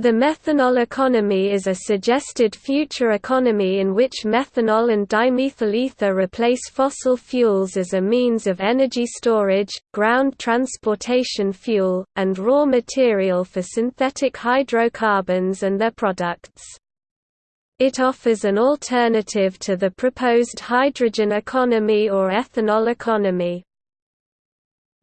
The methanol economy is a suggested future economy in which methanol and dimethyl ether replace fossil fuels as a means of energy storage, ground transportation fuel, and raw material for synthetic hydrocarbons and their products. It offers an alternative to the proposed hydrogen economy or ethanol economy.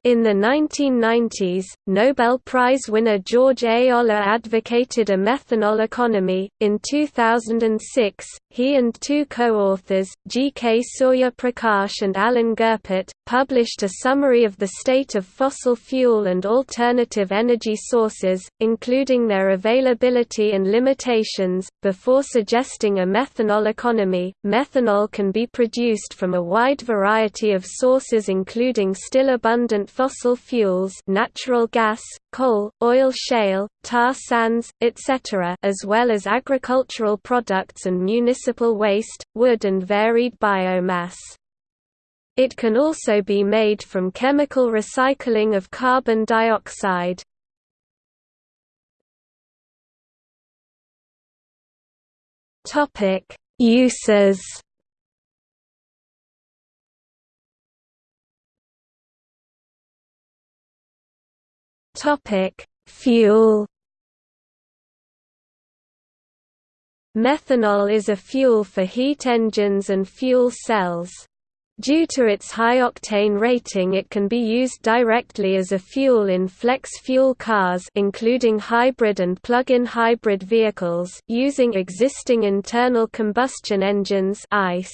In the 1990s, Nobel Prize winner George A. Olah advocated a methanol economy. In 2006, he and two co-authors, G. K. Surya Prakash and Alan Goeppert, published a summary of the state of fossil fuel and alternative energy sources, including their availability and limitations, before suggesting a methanol economy. Methanol can be produced from a wide variety of sources including still abundant fossil fuels natural gas, coal, oil shale, tar sands, etc. as well as agricultural products and municipal waste, wood and varied biomass. It can also be made from chemical recycling of carbon dioxide. Uses Topic: Fuel. Methanol is a fuel for heat engines and fuel cells. Due to its high octane rating it can be used directly as a fuel in flex fuel cars including hybrid and plug-in hybrid vehicles using existing internal combustion engines ICE.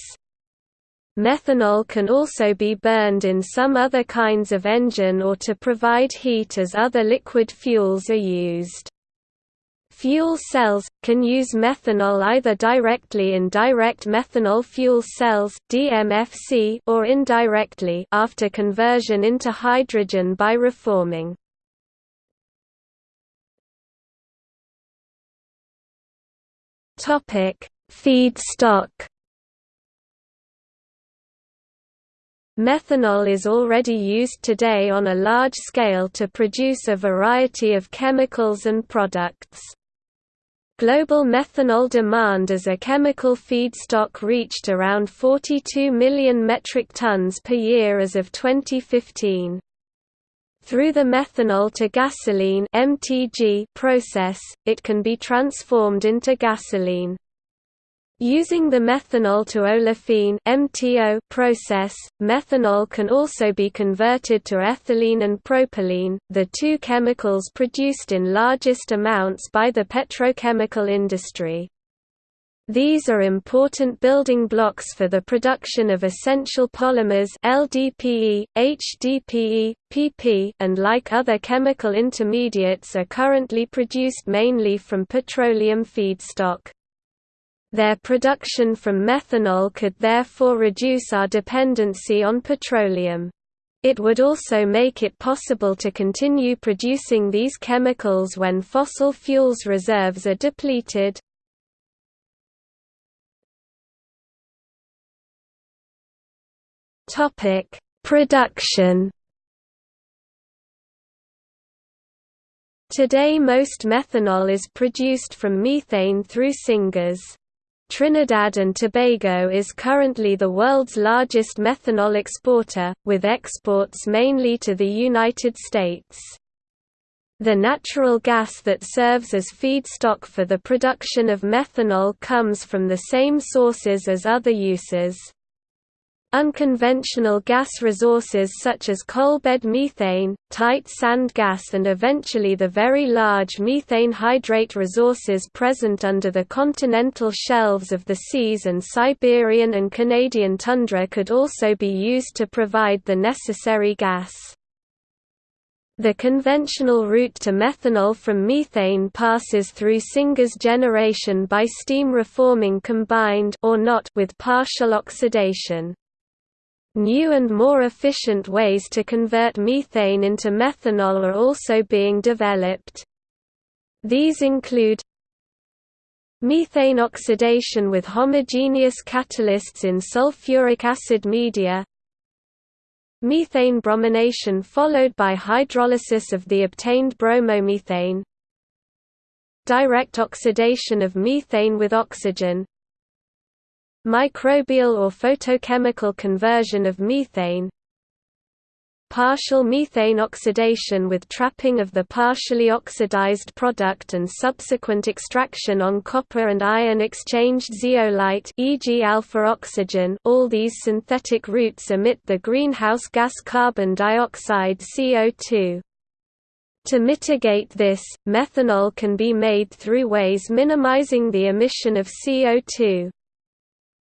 Methanol can also be burned in some other kinds of engine or to provide heat as other liquid fuels are used. Fuel cells can use methanol either directly in direct methanol fuel cells (DMFC) or indirectly after conversion into hydrogen by reforming. Topic: Feedstock Methanol is already used today on a large scale to produce a variety of chemicals and products. Global methanol demand as a chemical feedstock reached around 42 million metric tons per year as of 2015. Through the methanol to gasoline (MTG) process, it can be transformed into gasoline. Using the methanol to olefin (MTO) process, methanol can also be converted to ethylene and propylene, the two chemicals produced in largest amounts by the petrochemical industry. These are important building blocks for the production of essential polymers LDPE, HDPE, PP and like other chemical intermediates are currently produced mainly from petroleum feedstock. Their production from methanol could therefore reduce our dependency on petroleum. It would also make it possible to continue producing these chemicals when fossil fuels reserves are depleted. Production Today most methanol is produced from methane through syngas. Trinidad and Tobago is currently the world's largest methanol exporter, with exports mainly to the United States. The natural gas that serves as feedstock for the production of methanol comes from the same sources as other uses. Unconventional gas resources such as coalbed methane, tight sand gas and eventually the very large methane hydrate resources present under the continental shelves of the seas and Siberian and Canadian tundra could also be used to provide the necessary gas. The conventional route to methanol from methane passes through syngas generation by steam reforming combined or not with partial oxidation. New and more efficient ways to convert methane into methanol are also being developed. These include methane oxidation with homogeneous catalysts in sulfuric acid media methane bromination followed by hydrolysis of the obtained bromomethane direct oxidation of methane with oxygen microbial or photochemical conversion of methane partial methane oxidation with trapping of the partially oxidized product and subsequent extraction on copper and iron exchanged zeolite e.g. alpha oxygen all these synthetic routes emit the greenhouse gas carbon dioxide CO2. To mitigate this, methanol can be made through ways minimizing the emission of CO2.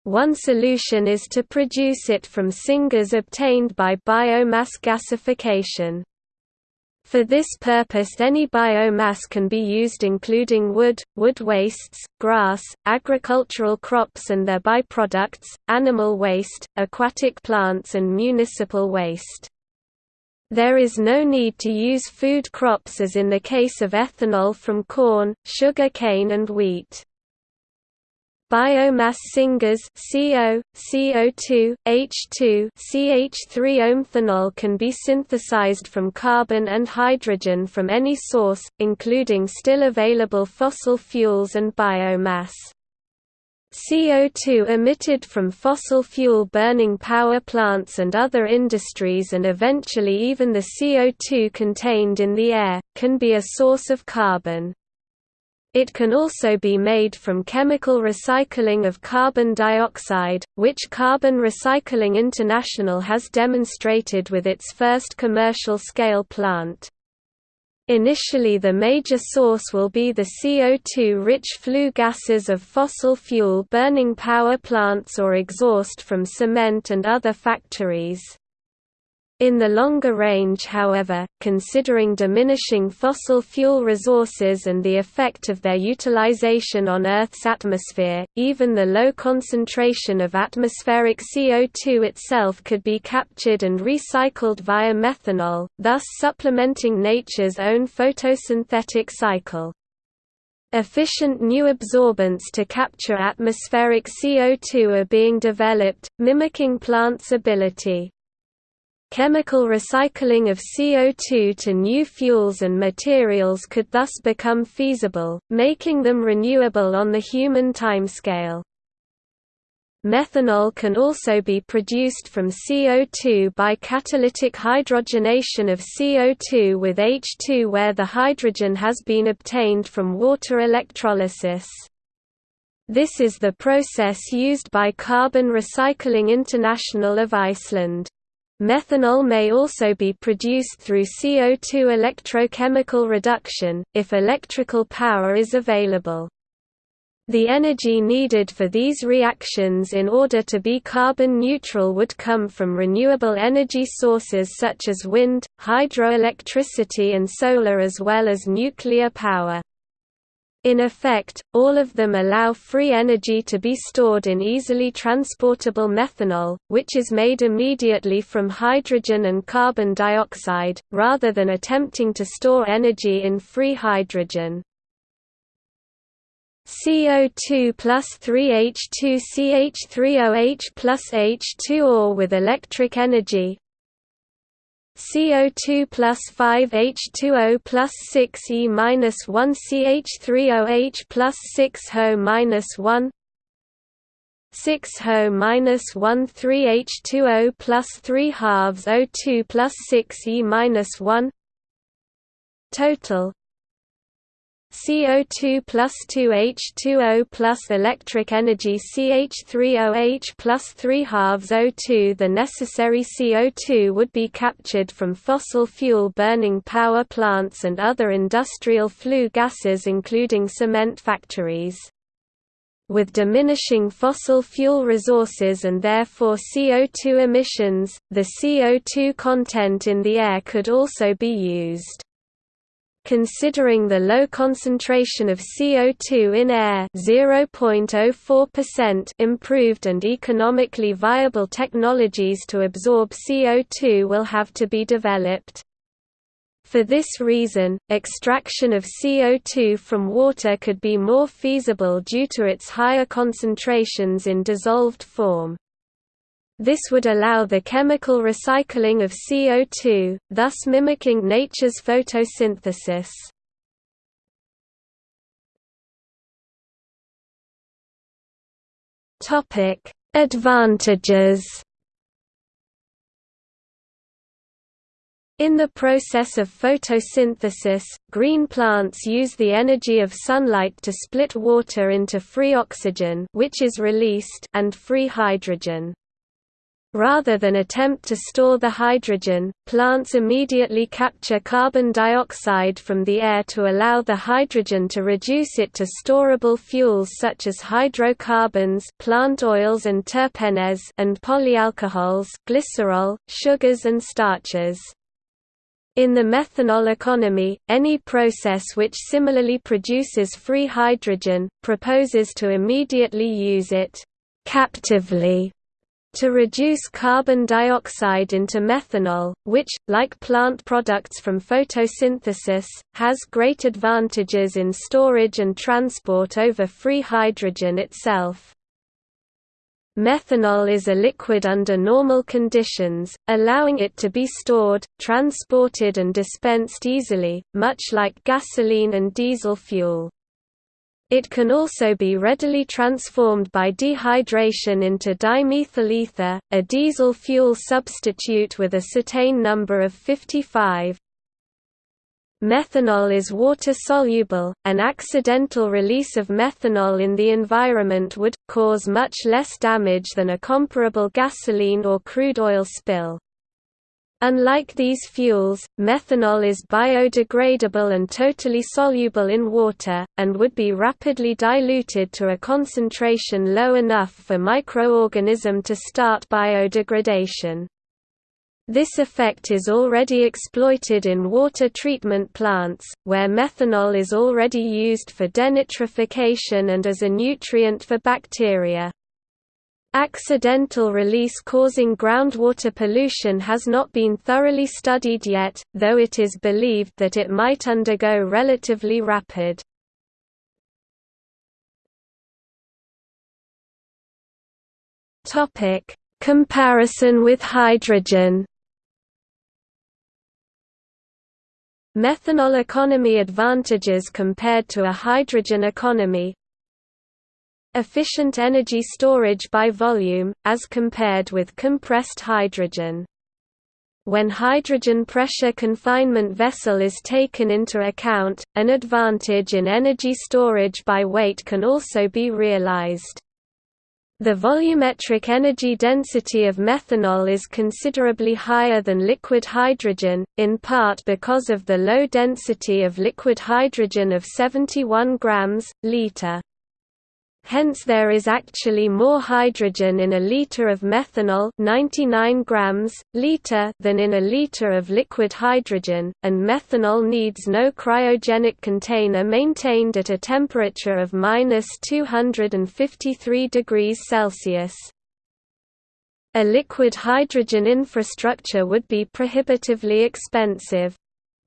One solution is to produce it from syngas obtained by biomass gasification. For this purpose any biomass can be used including wood, wood wastes, grass, agricultural crops and their byproducts, animal waste, aquatic plants and municipal waste. There is no need to use food crops as in the case of ethanol from corn, sugar cane and wheat. Biomass syngas CO, CO2, H2, CH3 Omethanol can be synthesized from carbon and hydrogen from any source, including still available fossil fuels and biomass. CO2 emitted from fossil fuel burning power plants and other industries and eventually even the CO2 contained in the air, can be a source of carbon. It can also be made from chemical recycling of carbon dioxide, which Carbon Recycling International has demonstrated with its first commercial-scale plant. Initially the major source will be the CO2-rich flue gases of fossil fuel burning power plants or exhaust from cement and other factories. In the longer range however, considering diminishing fossil fuel resources and the effect of their utilization on Earth's atmosphere, even the low concentration of atmospheric CO2 itself could be captured and recycled via methanol, thus supplementing nature's own photosynthetic cycle. Efficient new absorbents to capture atmospheric CO2 are being developed, mimicking plants' ability. Chemical recycling of CO2 to new fuels and materials could thus become feasible, making them renewable on the human timescale. Methanol can also be produced from CO2 by catalytic hydrogenation of CO2 with H2 where the hydrogen has been obtained from water electrolysis. This is the process used by Carbon Recycling International of Iceland. Methanol may also be produced through CO2 electrochemical reduction, if electrical power is available. The energy needed for these reactions in order to be carbon neutral would come from renewable energy sources such as wind, hydroelectricity and solar as well as nuclear power. In effect, all of them allow free energy to be stored in easily transportable methanol, which is made immediately from hydrogen and carbon dioxide, rather than attempting to store energy in free hydrogen. CO2 plus 3H2 CH3OH plus H2 or with electric energy, CO2 plus 5H2O plus 6E minus 1 CH3OH plus 6 HO minus 1 6 HO minus 1 3H2O plus 3 halves O2 plus 6 E minus 1 Total CO2 plus 2H2O plus electric energy CH3OH plus 3 halves O2 The necessary CO2 would be captured from fossil fuel burning power plants and other industrial flue gases including cement factories. With diminishing fossil fuel resources and therefore CO2 emissions, the CO2 content in the air could also be used. Considering the low concentration of CO2 in air (0.04%), improved and economically viable technologies to absorb CO2 will have to be developed. For this reason, extraction of CO2 from water could be more feasible due to its higher concentrations in dissolved form. This would allow the chemical recycling of CO2, thus mimicking nature's photosynthesis. Topic: Advantages In the process of photosynthesis, green plants use the energy of sunlight to split water into free oxygen which is released and free hydrogen. Rather than attempt to store the hydrogen, plants immediately capture carbon dioxide from the air to allow the hydrogen to reduce it to storable fuels such as hydrocarbons plant oils and terpenes and polyalcohols glycerol, sugars and starches. In the methanol economy, any process which similarly produces free hydrogen, proposes to immediately use it captively to reduce carbon dioxide into methanol, which, like plant products from photosynthesis, has great advantages in storage and transport over free hydrogen itself. Methanol is a liquid under normal conditions, allowing it to be stored, transported and dispensed easily, much like gasoline and diesel fuel. It can also be readily transformed by dehydration into dimethyl ether, a diesel fuel substitute with a cetane number of 55. Methanol is water-soluble, an accidental release of methanol in the environment would, cause much less damage than a comparable gasoline or crude oil spill. Unlike these fuels, methanol is biodegradable and totally soluble in water, and would be rapidly diluted to a concentration low enough for microorganism to start biodegradation. This effect is already exploited in water treatment plants, where methanol is already used for denitrification and as a nutrient for bacteria. Accidental release causing groundwater pollution has not been thoroughly studied yet, though it is believed that it might undergo relatively rapid. Comparison with hydrogen Methanol economy advantages compared to a hydrogen economy Efficient energy storage by volume, as compared with compressed hydrogen. When hydrogen pressure confinement vessel is taken into account, an advantage in energy storage by weight can also be realized. The volumetric energy density of methanol is considerably higher than liquid hydrogen, in part because of the low density of liquid hydrogen of 71 grams, liter. Hence there is actually more hydrogen in a liter of methanol 99 grams, liter than in a liter of liquid hydrogen, and methanol needs no cryogenic container maintained at a temperature of minus 253 degrees Celsius. A liquid hydrogen infrastructure would be prohibitively expensive.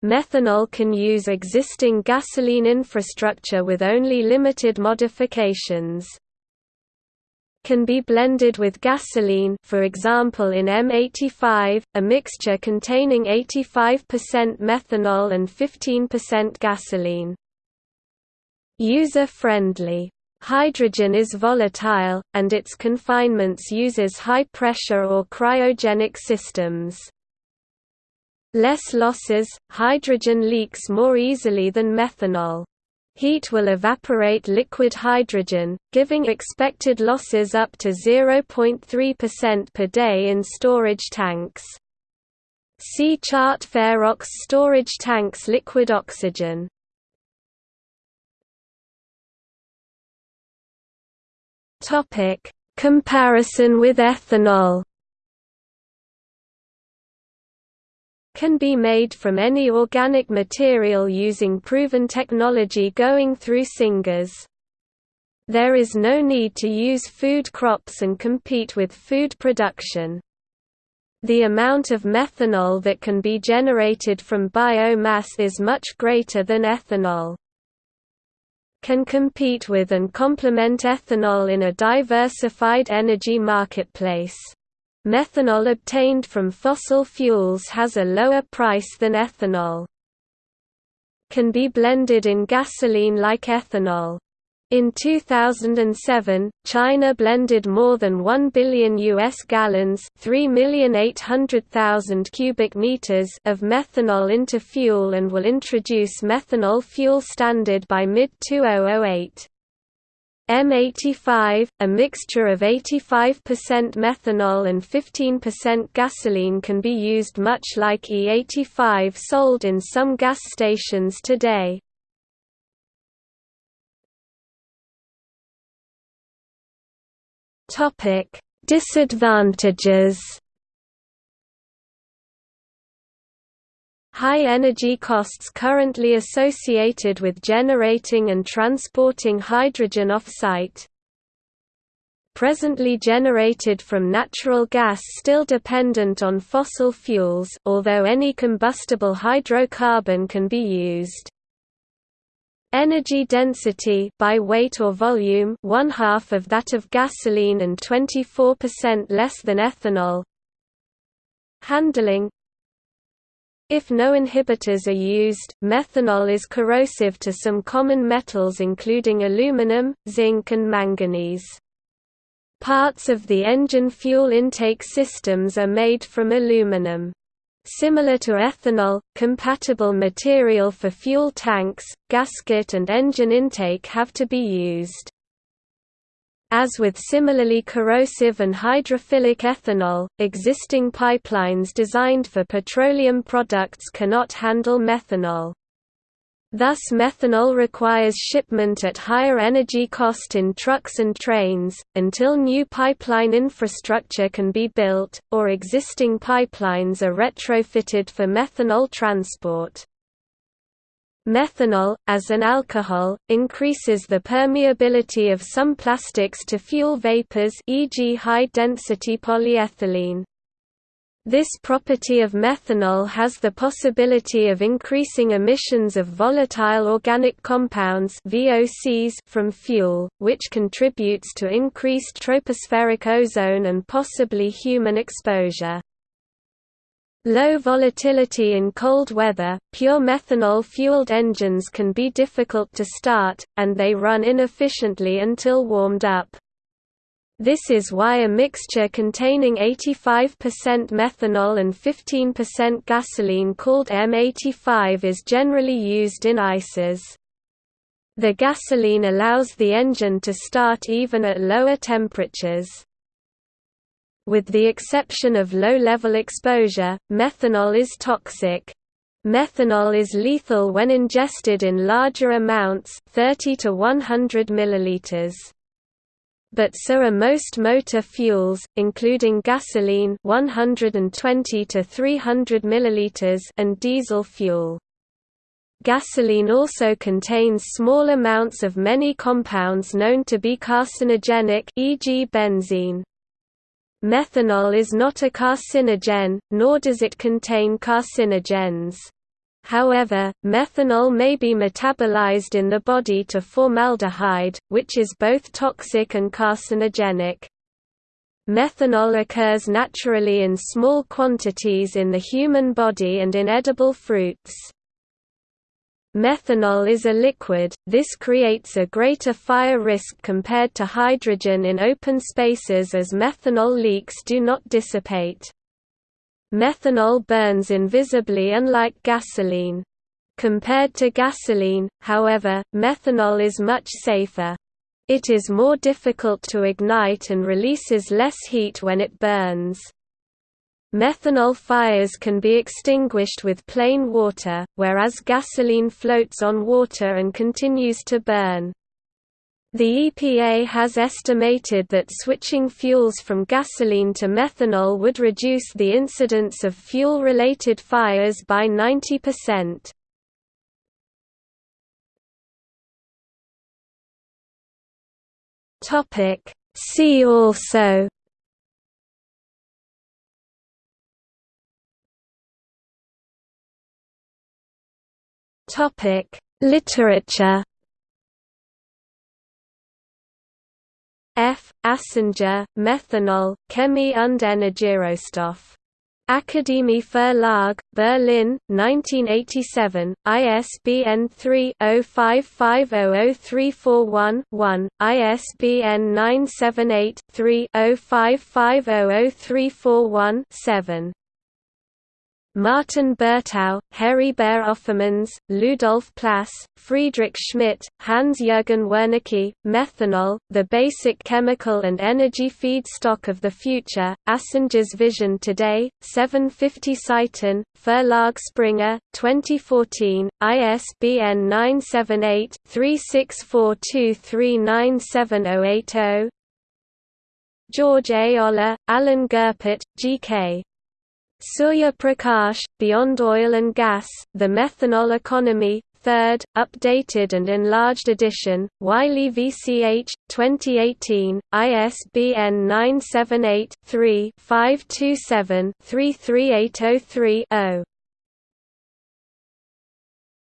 Methanol can use existing gasoline infrastructure with only limited modifications. Can be blended with gasoline for example in M85, a mixture containing 85% methanol and 15% gasoline. User-friendly. Hydrogen is volatile, and its confinements uses high pressure or cryogenic systems. Less losses, hydrogen leaks more easily than methanol. Heat will evaporate liquid hydrogen, giving expected losses up to 0.3% per day in storage tanks. See chart Ferox storage tanks liquid oxygen. Comparison with ethanol. Can be made from any organic material using proven technology going through syngas. There is no need to use food crops and compete with food production. The amount of methanol that can be generated from biomass is much greater than ethanol. Can compete with and complement ethanol in a diversified energy marketplace. Methanol obtained from fossil fuels has a lower price than ethanol. Can be blended in gasoline like ethanol. In 2007, China blended more than 1 billion US gallons, 3,800,000 cubic meters of methanol into fuel and will introduce methanol fuel standard by mid-2008. M85, a mixture of 85% methanol and 15% gasoline can be used much like E85 sold in some gas stations today. Disadvantages. High energy costs currently associated with generating and transporting hydrogen off-site. Presently generated from natural gas still dependent on fossil fuels although any combustible hydrocarbon can be used. Energy density by weight or volume one half of that of gasoline and 24% less than ethanol. Handling If no inhibitors are used, methanol is corrosive to some common metals including aluminum, zinc and manganese. Parts of the engine fuel intake systems are made from aluminum. Similar to ethanol, compatible material for fuel tanks, gasket and engine intake have to be used. As with similarly corrosive and hydrophilic ethanol, existing pipelines designed for petroleum products cannot handle methanol. Thus methanol requires shipment at higher energy cost in trucks and trains, until new pipeline infrastructure can be built, or existing pipelines are retrofitted for methanol transport. Methanol, as an alcohol, increases the permeability of some plastics to fuel vapors e.g. high-density polyethylene. This property of methanol has the possibility of increasing emissions of volatile organic compounds VOCs from fuel, which contributes to increased tropospheric ozone and possibly human exposure. Low volatility in cold weather, pure methanol-fueled engines can be difficult to start, and they run inefficiently until warmed up. This is why a mixture containing 85% methanol and 15% gasoline called M85 is generally used in ICEs. The gasoline allows the engine to start even at lower temperatures. With the exception of low-level exposure, methanol is toxic. Methanol is lethal when ingested in larger amounts 30 to 100 milliliters but so are most motor fuels, including gasoline 120 to 300 milliliters and diesel fuel. Gasoline also contains small amounts of many compounds known to be carcinogenic e.g. benzene. Methanol is not a carcinogen, nor does it contain carcinogens. However, methanol may be metabolized in the body to formaldehyde, which is both toxic and carcinogenic. Methanol occurs naturally in small quantities in the human body and in edible fruits. Methanol is a liquid, this creates a greater fire risk compared to hydrogen in open spaces as methanol leaks do not dissipate. Methanol burns invisibly unlike gasoline. Compared to gasoline, however, methanol is much safer. It is more difficult to ignite and releases less heat when it burns. Methanol fires can be extinguished with plain water, whereas gasoline floats on water and continues to burn. The EPA has estimated that switching fuels from gasoline to methanol would reduce the incidence of fuel-related fires by 90%. See also Literature F. Asinger, methanol, Chemie und Energierohstoff Akademie Verlag, Berlin, 1987, ISBN 3-05500341-1, ISBN 978-3-05500341-7. Martin Bertau, Heribert Offermanns, Ludolf Plass, Friedrich Schmidt, Hans-Jürgen Wernicke, Methanol, The Basic Chemical and Energy Feedstock of the Future, Asinger's Vision Today, 750 Seiten, Verlag Springer, 2014, ISBN 978-3642397080 George A. Olah, Alan Goeppert, G.K. Surya Prakash, Beyond Oil and Gas, The Methanol Economy, 3rd, updated and enlarged edition, Wiley VCH, 2018, ISBN 978 3 527 33803 0.